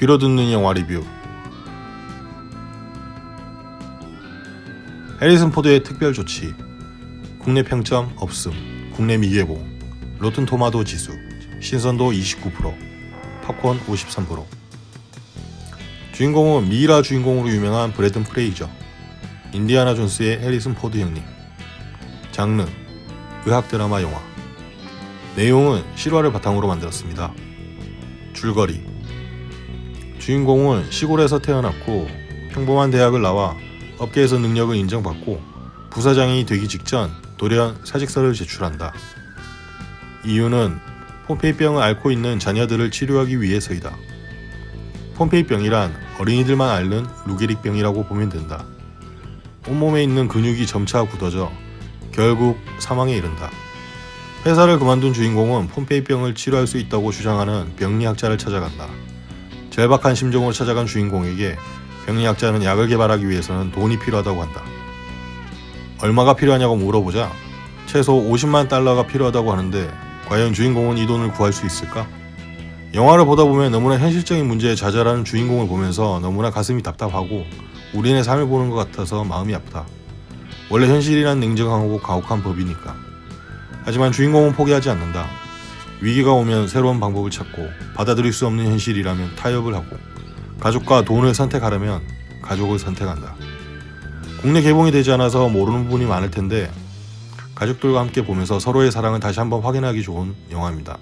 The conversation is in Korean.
귀로 듣는 영화 리뷰. 해리슨 포드의 특별 조치. 국내 평점 없음. 국내 미개봉. 로튼 토마토 지수. 신선도 29% 팝콘 53% 주인공은 미이라 주인공으로 유명한 브래든 프레이저. 인디아나 존스의 해리슨 포드 형님. 장르. 의학 드라마 영화. 내용은 실화를 바탕으로 만들었습니다. 줄거리 주인공은 시골에서 태어났고 평범한 대학을 나와 업계에서 능력을 인정받고 부사장이 되기 직전 돌연 사직서를 제출한다. 이유는 폼페이병을 앓고 있는 자녀들을 치료하기 위해서이다. 폼페이병이란 어린이들만 앓는 루게릭병이라고 보면 된다. 온몸에 있는 근육이 점차 굳어져 결국 사망에 이른다. 회사를 그만둔 주인공은 폼페이병을 치료할 수 있다고 주장하는 병리학자를 찾아간다. 절박한 심정으로 찾아간 주인공에게 병리학자는 약을 개발하기 위해서는 돈이 필요하다고 한다. 얼마가 필요하냐고 물어보자 최소 50만 달러가 필요하다고 하는데 과연 주인공은 이 돈을 구할 수 있을까? 영화를 보다 보면 너무나 현실적인 문제에 좌절하는 주인공을 보면서 너무나 가슴이 답답하고 우리네 삶을 보는 것 같아서 마음이 아프다. 원래 현실이란 냉정하고 가혹한 법이니까. 하지만 주인공은 포기하지 않는다. 위기가 오면 새로운 방법을 찾고 받아들일 수 없는 현실이라면 타협을 하고 가족과 돈을 선택하려면 가족을 선택한다. 국내 개봉이 되지 않아서 모르는 부분이 많을 텐데 가족들과 함께 보면서 서로의 사랑을 다시 한번 확인하기 좋은 영화입니다.